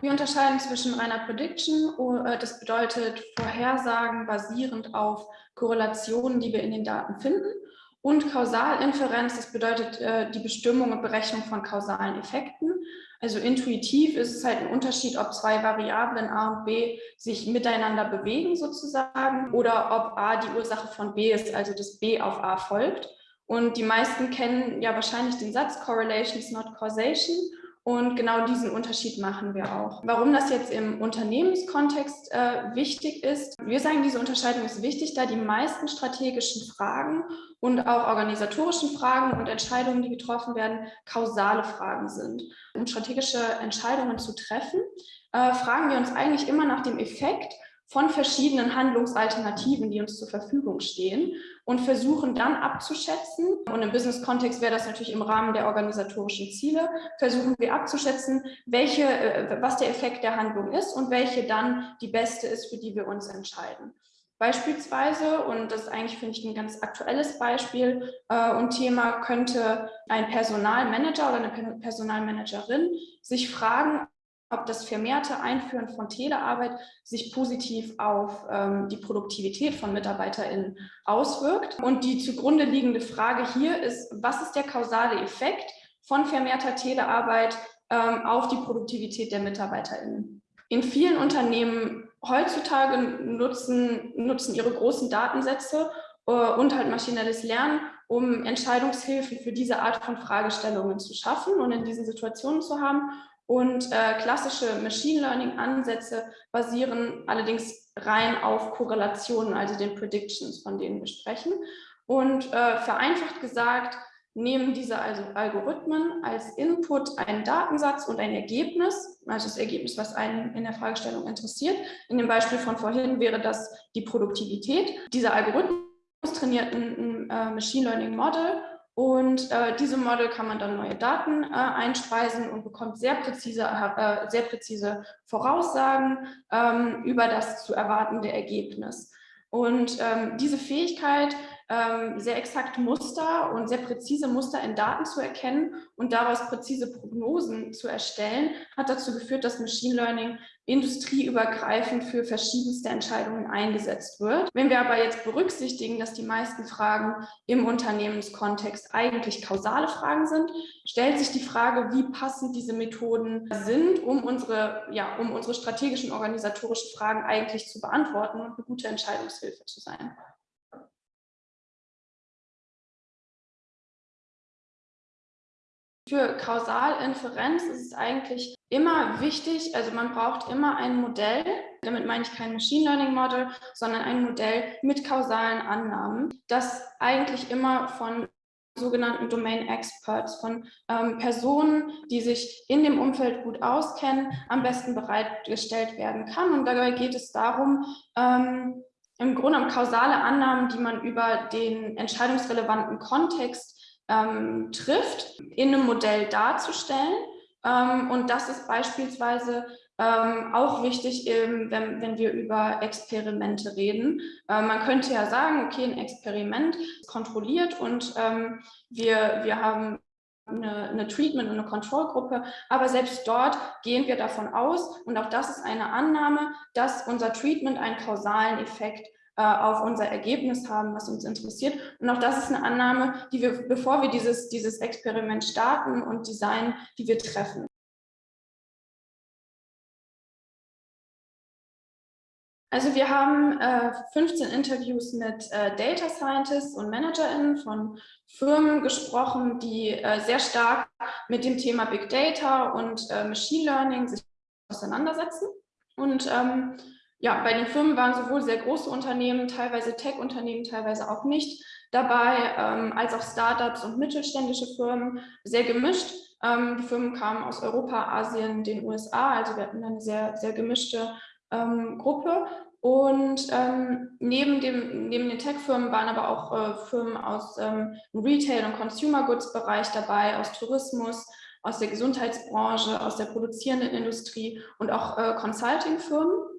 Wir unterscheiden zwischen reiner Prediction, äh, das bedeutet Vorhersagen basierend auf Korrelationen, die wir in den Daten finden, und Kausalinferenz, das bedeutet äh, die Bestimmung und Berechnung von kausalen Effekten. Also intuitiv ist es halt ein Unterschied, ob zwei Variablen A und B sich miteinander bewegen sozusagen oder ob A die Ursache von B ist, also dass B auf A folgt. Und die meisten kennen ja wahrscheinlich den Satz Correlation is not causation. Und genau diesen Unterschied machen wir auch. Warum das jetzt im Unternehmenskontext äh, wichtig ist, wir sagen, diese Unterscheidung ist wichtig, da die meisten strategischen Fragen und auch organisatorischen Fragen und Entscheidungen, die getroffen werden, kausale Fragen sind. Um strategische Entscheidungen zu treffen, äh, fragen wir uns eigentlich immer nach dem Effekt von verschiedenen Handlungsalternativen, die uns zur Verfügung stehen und versuchen dann abzuschätzen, und im Business-Kontext wäre das natürlich im Rahmen der organisatorischen Ziele, versuchen wir abzuschätzen, welche, äh, was der Effekt der Handlung ist und welche dann die beste ist, für die wir uns entscheiden. Beispielsweise, und das ist eigentlich, finde ich, ein ganz aktuelles Beispiel äh, und Thema, könnte ein Personalmanager oder eine Personalmanagerin sich fragen, ob das vermehrte Einführen von Telearbeit sich positiv auf ähm, die Produktivität von MitarbeiterInnen auswirkt. Und die zugrunde liegende Frage hier ist, was ist der kausale Effekt von vermehrter Telearbeit ähm, auf die Produktivität der MitarbeiterInnen? In vielen Unternehmen heutzutage nutzen, nutzen ihre großen Datensätze äh, und halt maschinelles Lernen, um Entscheidungshilfen für diese Art von Fragestellungen zu schaffen und in diesen Situationen zu haben. Und äh, klassische Machine Learning-Ansätze basieren allerdings rein auf Korrelationen, also den Predictions, von denen wir sprechen. Und äh, vereinfacht gesagt, nehmen diese also Algorithmen als Input einen Datensatz und ein Ergebnis, also das Ergebnis, was einen in der Fragestellung interessiert. In dem Beispiel von vorhin wäre das die Produktivität. Dieser Algorithmus trainiert ein, ein äh, Machine Learning Model und äh, diese Model kann man dann neue Daten äh, einspeisen und bekommt sehr präzise, äh, sehr präzise Voraussagen ähm, über das zu erwartende Ergebnis. Und ähm, diese Fähigkeit ähm, sehr exakt Muster und sehr präzise Muster in Daten zu erkennen und daraus präzise Prognosen zu erstellen, hat dazu geführt, dass Machine Learning industrieübergreifend für verschiedenste Entscheidungen eingesetzt wird. Wenn wir aber jetzt berücksichtigen, dass die meisten Fragen im Unternehmenskontext eigentlich kausale Fragen sind, stellt sich die Frage, wie passend diese Methoden sind, um unsere, ja, um unsere strategischen organisatorischen Fragen eigentlich zu beantworten und eine gute Entscheidungshilfe zu sein. Für Kausalinferenz ist es eigentlich immer wichtig, also man braucht immer ein Modell, damit meine ich kein Machine Learning Model, sondern ein Modell mit kausalen Annahmen, das eigentlich immer von sogenannten Domain Experts, von ähm, Personen, die sich in dem Umfeld gut auskennen, am besten bereitgestellt werden kann. Und dabei geht es darum, ähm, im Grunde um kausale Annahmen, die man über den entscheidungsrelevanten Kontext ähm, trifft, in einem Modell darzustellen. Ähm, und das ist beispielsweise ähm, auch wichtig, wenn, wenn wir über Experimente reden. Äh, man könnte ja sagen, okay, ein Experiment ist kontrolliert und ähm, wir, wir haben eine, eine Treatment- und eine Kontrollgruppe, aber selbst dort gehen wir davon aus, und auch das ist eine Annahme, dass unser Treatment einen kausalen Effekt äh, auf unser Ergebnis haben, was uns interessiert. Und auch das ist eine Annahme, die wir, bevor wir dieses, dieses Experiment starten und designen, die wir treffen. Also wir haben äh, 15 Interviews mit äh, Data Scientists und ManagerInnen von Firmen gesprochen, die äh, sehr stark mit dem Thema Big Data und äh, Machine Learning sich auseinandersetzen. Und ähm, ja, bei den Firmen waren sowohl sehr große Unternehmen, teilweise Tech-Unternehmen, teilweise auch nicht dabei, ähm, als auch Startups und mittelständische Firmen, sehr gemischt. Ähm, die Firmen kamen aus Europa, Asien, den USA, also wir hatten eine sehr, sehr gemischte ähm, Gruppe. Und ähm, neben, dem, neben den Tech-Firmen waren aber auch äh, Firmen aus ähm, Retail- und Consumer-Goods-Bereich dabei, aus Tourismus, aus der Gesundheitsbranche, aus der produzierenden Industrie und auch äh, Consulting-Firmen.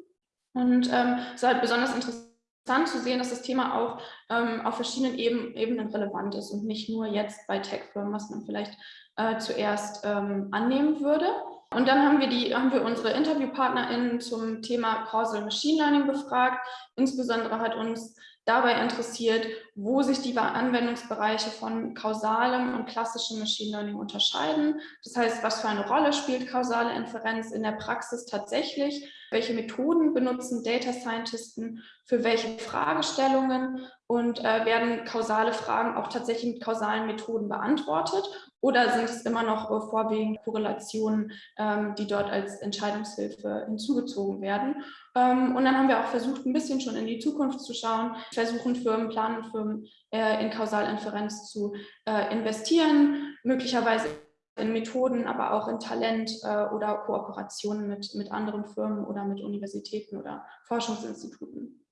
Und ähm, es war halt besonders interessant zu sehen, dass das Thema auch ähm, auf verschiedenen Eben, Ebenen relevant ist und nicht nur jetzt bei Tech-Firmen, was man vielleicht äh, zuerst ähm, annehmen würde. Und dann haben wir, die, haben wir unsere InterviewpartnerInnen zum Thema Causal Machine Learning befragt. Insbesondere hat uns dabei interessiert, wo sich die Anwendungsbereiche von kausalem und klassischem Machine Learning unterscheiden. Das heißt, was für eine Rolle spielt kausale Inferenz in der Praxis tatsächlich? Welche Methoden benutzen Data Scientisten für welche Fragestellungen und äh, werden kausale Fragen auch tatsächlich mit kausalen Methoden beantwortet oder sind es immer noch äh, vorwiegend Korrelationen, ähm, die dort als Entscheidungshilfe hinzugezogen werden? Ähm, und dann haben wir auch versucht, ein bisschen schon in die Zukunft zu schauen, versuchen Firmen, planen Firmen äh, in Kausalinferenz zu äh, investieren, möglicherweise in Methoden, aber auch in Talent äh, oder Kooperationen mit, mit anderen Firmen oder mit Universitäten oder Forschungsinstituten.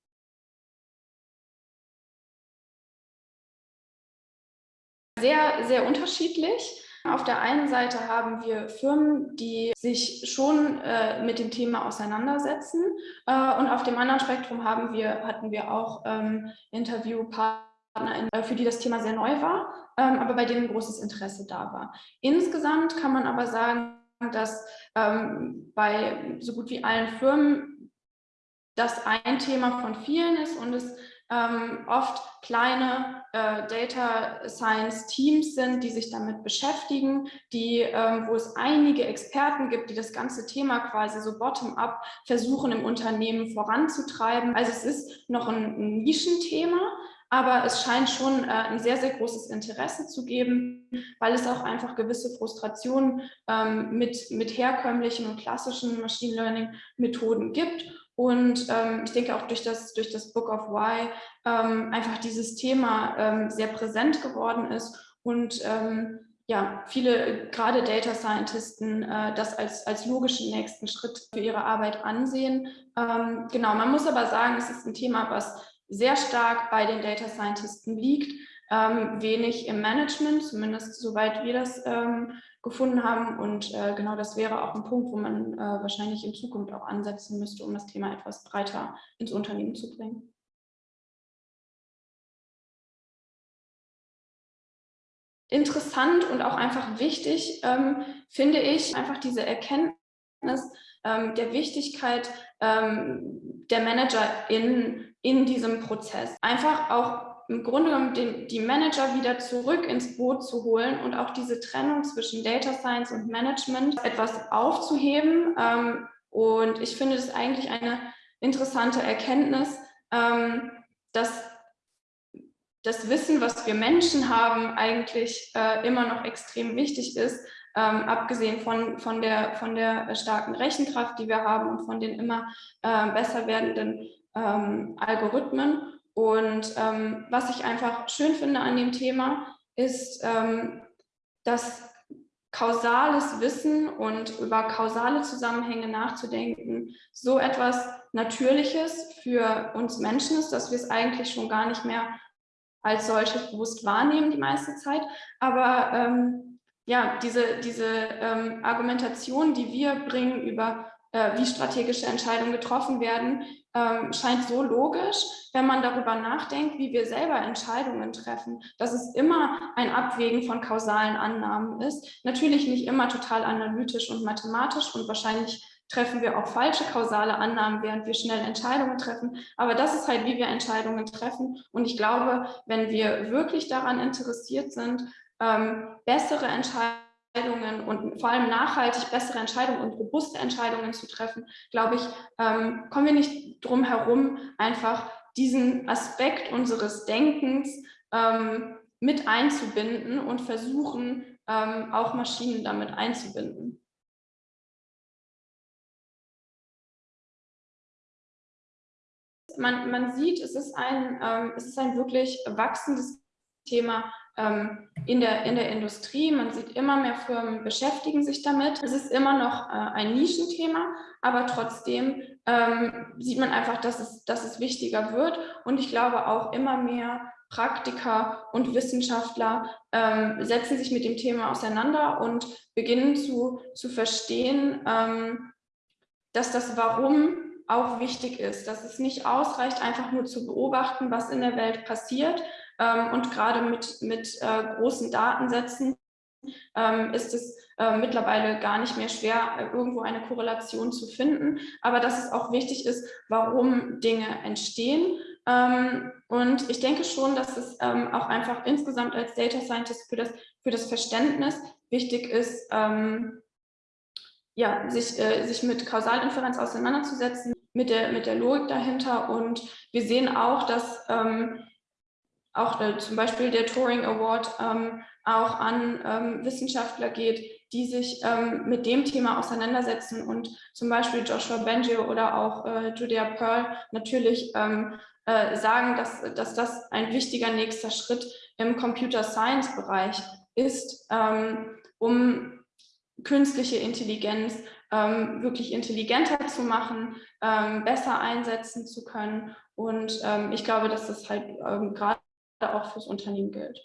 Sehr, sehr unterschiedlich. Auf der einen Seite haben wir Firmen, die sich schon äh, mit dem Thema auseinandersetzen äh, und auf dem anderen Spektrum haben wir, hatten wir auch ähm, Interviewpartner, äh, für die das Thema sehr neu war, ähm, aber bei denen großes Interesse da war. Insgesamt kann man aber sagen, dass ähm, bei so gut wie allen Firmen das ein Thema von vielen ist und es ähm, oft kleine äh, Data Science Teams sind, die sich damit beschäftigen, die, ähm, wo es einige Experten gibt, die das ganze Thema quasi so bottom-up versuchen im Unternehmen voranzutreiben. Also es ist noch ein, ein Nischenthema, aber es scheint schon äh, ein sehr, sehr großes Interesse zu geben, weil es auch einfach gewisse Frustrationen ähm, mit, mit herkömmlichen und klassischen Machine Learning Methoden gibt und ähm, ich denke auch durch das, durch das Book of Why ähm, einfach dieses Thema ähm, sehr präsent geworden ist und ähm, ja, viele, gerade Data Scientisten, äh, das als, als logischen nächsten Schritt für ihre Arbeit ansehen. Ähm, genau, man muss aber sagen, es ist ein Thema, was sehr stark bei den Data Scientisten liegt, ähm, wenig im Management, zumindest soweit wir das ähm, gefunden haben. Und äh, genau das wäre auch ein Punkt, wo man äh, wahrscheinlich in Zukunft auch ansetzen müsste, um das Thema etwas breiter ins Unternehmen zu bringen. Interessant und auch einfach wichtig ähm, finde ich einfach diese Erkenntnis ähm, der Wichtigkeit ähm, der Manager in, in diesem Prozess. Einfach auch im Grunde genommen den, die Manager wieder zurück ins Boot zu holen und auch diese Trennung zwischen Data Science und Management etwas aufzuheben. Ähm, und ich finde es eigentlich eine interessante Erkenntnis, ähm, dass das Wissen, was wir Menschen haben, eigentlich äh, immer noch extrem wichtig ist, ähm, abgesehen von, von, der, von der starken Rechenkraft, die wir haben und von den immer äh, besser werdenden ähm, Algorithmen. Und ähm, was ich einfach schön finde an dem Thema, ist, ähm, dass kausales Wissen und über kausale Zusammenhänge nachzudenken so etwas Natürliches für uns Menschen ist, dass wir es eigentlich schon gar nicht mehr als solches bewusst wahrnehmen die meiste Zeit. Aber ähm, ja, diese, diese ähm, Argumentation, die wir bringen über äh, wie strategische Entscheidungen getroffen werden, ähm, scheint so logisch, wenn man darüber nachdenkt, wie wir selber Entscheidungen treffen, dass es immer ein Abwägen von kausalen Annahmen ist. Natürlich nicht immer total analytisch und mathematisch und wahrscheinlich treffen wir auch falsche kausale Annahmen, während wir schnell Entscheidungen treffen. Aber das ist halt, wie wir Entscheidungen treffen. Und ich glaube, wenn wir wirklich daran interessiert sind, ähm, bessere Entscheidungen Entscheidungen und vor allem nachhaltig bessere Entscheidungen und robuste Entscheidungen zu treffen, glaube ich, ähm, kommen wir nicht drum herum, einfach diesen Aspekt unseres Denkens ähm, mit einzubinden und versuchen, ähm, auch Maschinen damit einzubinden. Man, man sieht, es ist, ein, ähm, es ist ein wirklich wachsendes Thema in, der, in der Industrie. Man sieht immer mehr Firmen beschäftigen sich damit. Es ist immer noch äh, ein Nischenthema, aber trotzdem ähm, sieht man einfach, dass es, dass es wichtiger wird. Und ich glaube auch immer mehr Praktiker und Wissenschaftler ähm, setzen sich mit dem Thema auseinander und beginnen zu, zu verstehen, ähm, dass das Warum auch wichtig ist, dass es nicht ausreicht, einfach nur zu beobachten, was in der Welt passiert. Ähm, und gerade mit, mit äh, großen Datensätzen ähm, ist es äh, mittlerweile gar nicht mehr schwer, äh, irgendwo eine Korrelation zu finden. Aber dass es auch wichtig ist, warum Dinge entstehen. Ähm, und ich denke schon, dass es ähm, auch einfach insgesamt als Data Scientist für das, für das Verständnis wichtig ist, ähm, ja, sich, äh, sich mit Kausalinferenz auseinanderzusetzen, mit der, mit der Logik dahinter. Und wir sehen auch, dass ähm, auch äh, zum Beispiel der Turing Award ähm, auch an ähm, Wissenschaftler geht, die sich ähm, mit dem Thema auseinandersetzen und zum Beispiel Joshua Bengio oder auch äh, Julia Pearl natürlich ähm, äh, sagen, dass, dass das ein wichtiger nächster Schritt im Computer Science Bereich ist, ähm, um künstliche Intelligenz ähm, wirklich intelligenter zu machen, besser einsetzen zu können. Und ähm, ich glaube, dass das halt ähm, gerade auch fürs Unternehmen gilt.